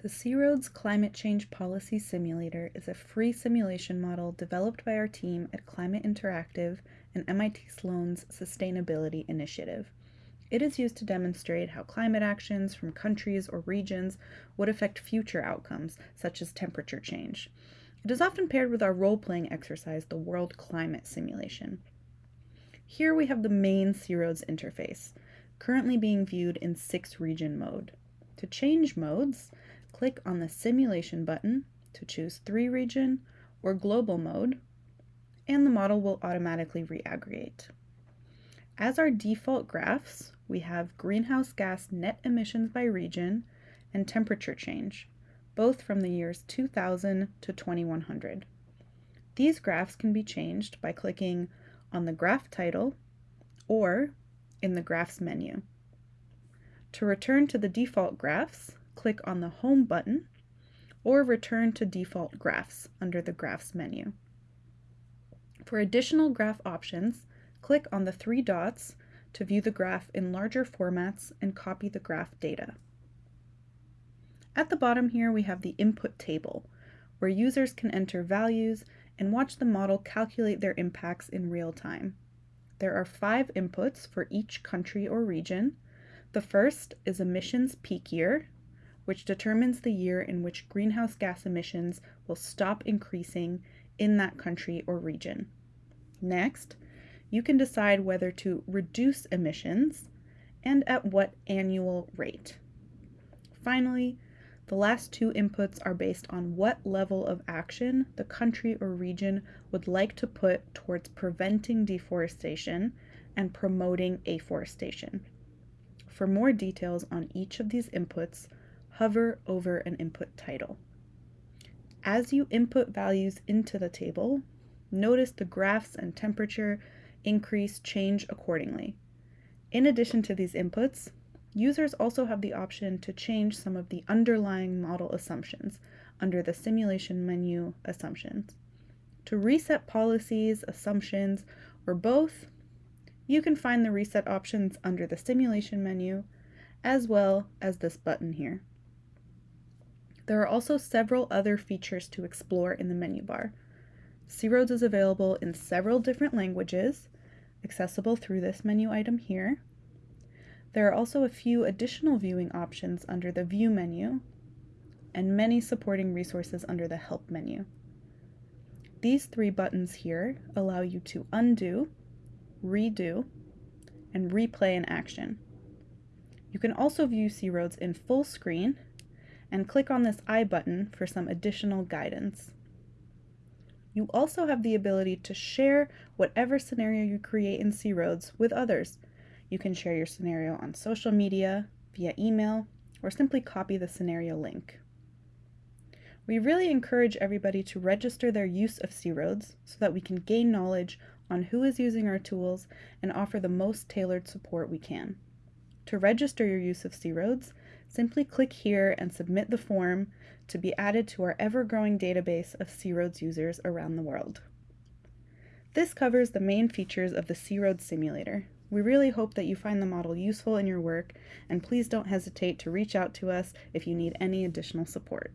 The C-ROADS Climate Change Policy Simulator is a free simulation model developed by our team at Climate Interactive and MIT Sloan's Sustainability Initiative. It is used to demonstrate how climate actions from countries or regions would affect future outcomes, such as temperature change. It is often paired with our role-playing exercise, the World Climate Simulation. Here we have the main C-ROADS interface, currently being viewed in six region mode. To change modes, click on the Simulation button to choose 3 region or global mode, and the model will automatically reaggregate. As our default graphs, we have greenhouse gas net emissions by region and temperature change, both from the years 2000 to 2100. These graphs can be changed by clicking on the graph title or in the graphs menu. To return to the default graphs, click on the Home button or return to default graphs under the Graphs menu. For additional graph options, click on the three dots to view the graph in larger formats and copy the graph data. At the bottom here we have the input table, where users can enter values and watch the model calculate their impacts in real time. There are five inputs for each country or region. The first is emissions peak year, which determines the year in which greenhouse gas emissions will stop increasing in that country or region. Next, you can decide whether to reduce emissions and at what annual rate. Finally, the last two inputs are based on what level of action the country or region would like to put towards preventing deforestation and promoting afforestation. For more details on each of these inputs, hover over an input title. As you input values into the table, notice the graphs and temperature increase change accordingly. In addition to these inputs, users also have the option to change some of the underlying model assumptions under the simulation menu assumptions. To reset policies, assumptions, or both, you can find the reset options under the simulation menu, as well as this button here. There are also several other features to explore in the menu bar. C-ROADS is available in several different languages, accessible through this menu item here. There are also a few additional viewing options under the View menu, and many supporting resources under the Help menu. These three buttons here allow you to undo, redo, and replay an action. You can also view C-ROADS in full screen and click on this I button for some additional guidance. You also have the ability to share whatever scenario you create in C-ROADS with others. You can share your scenario on social media, via email, or simply copy the scenario link. We really encourage everybody to register their use of C-ROADS so that we can gain knowledge on who is using our tools and offer the most tailored support we can. To register your use of C-ROADS, simply click here and submit the form to be added to our ever-growing database of C-ROADS users around the world. This covers the main features of the C-ROADS simulator. We really hope that you find the model useful in your work, and please don't hesitate to reach out to us if you need any additional support.